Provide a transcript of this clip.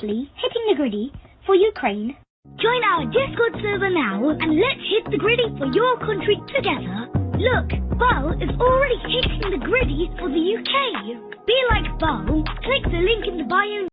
hitting the griddy for Ukraine. Join our Discord server now and let's hit the griddy for your country together. Look, Bo is already hitting the griddy for the UK. Be like Bo, click the link in the bio